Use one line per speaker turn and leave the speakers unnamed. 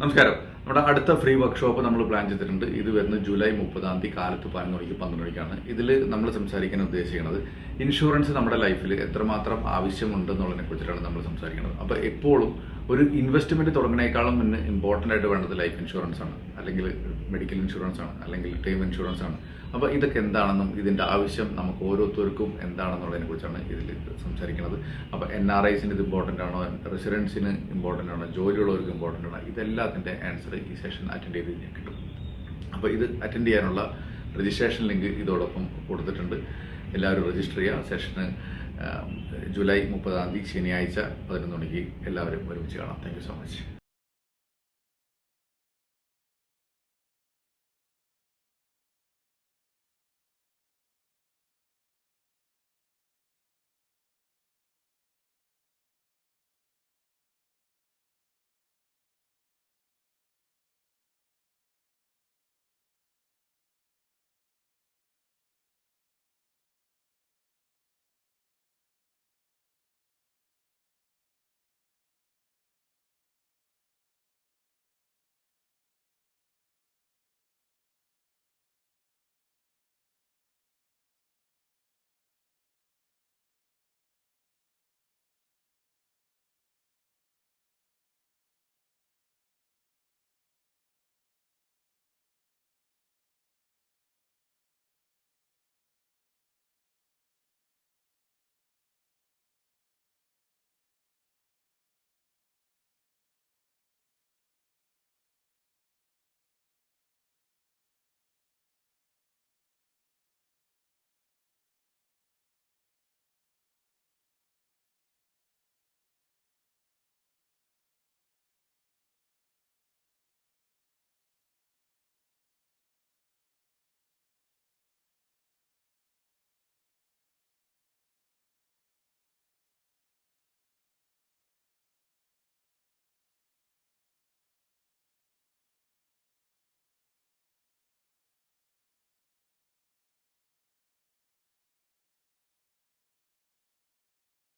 നമസ്കാരം. നമ്മുടെ അടുത്ത ഫ്രീ വർക്ക്ഷോപ്പ് നമ്മൾ പ്ലാൻ ചെയ്തിട്ടുണ്ട്. ഇത് വരുന്ന ജൂലൈ മുപ്പതാം തീയതി കാലത്ത് പതിനൊന്ന് മണിക്ക് പന്ത്രണ്ട് മണിക്കാണ്. ഇതിൽ നമ്മൾ സംസാരിക്കാൻ ഉദ്ദേശിക്കുന്നത് ഇൻഷുറൻസ് നമ്മുടെ ലൈഫിൽ എത്രമാത്രം ആവശ്യമുണ്ടെന്നുള്ളതിനെ കുറിച്ചിട്ടാണ് നമ്മൾ സംസാരിക്കുന്നത്. അപ്പോൾ എപ്പോഴും ഒരു ഇൻവെസ്റ്റ്മെന്റ് തുടങ്ങുന്നേക്കാളും മുന്നേ ഇമ്പോർട്ടന്റ് ആയിട്ട് വേണ്ടത് ലൈഫ് ഇൻഷുറൻസ് ആണ്. അല്ലെങ്കിൽ മെഡിക്കൽ ഇൻഷുറൻസ് ആണ് അല്ലെങ്കിൽ ടേം ഇൻഷുറൻസ് ആണ്. അപ്പോൾ ഇതൊക്കെ എന്താണെന്നും ഇതിന്റെ ആവശ്യം നമുക്ക് ഓരോരുത്തർക്കും എന്താണെന്നുള്ളതിനെ കുറിച്ചാണ് ഇതിൽ സംസാരിക്കുന്നത്. അപ്പോൾ എൻ ആർ ഐസിന് ഇത് ഇമ്പോർട്ടന്റ് ആണോ? റെസിഡൻസിന് ഇമ്പോർട്ടന്റ് ആണോ? ജോലിയുള്ളവർക്ക് ഇമ്പോർട്ടന്റ് ആണോ? ഇതെല്ലാത്തിന്റെ ആൻസർ ഈ സെഷൻ അറ്റൻഡ് ചെയ്ത് കഴിഞ്ഞാൽ കിട്ടും. അപ്പോൾ ഇത് അറ്റൻഡ് ചെയ്യാനുള്ള രജിസ്ട്രേഷൻ ലിങ്ക് ഇതോടൊപ്പം കൊടുത്തിട്ടുണ്ട്. എല്ലാവരും രജിസ്റ്റർ ചെയ്യുക. സെഷന് ജൂലൈ മുപ്പതാം തീയതി ശനിയാഴ്ച പതിനൊന്ന് മണിക്ക് എല്ലാവരും ഒരുമിച്ച് കാണാം. Thank so much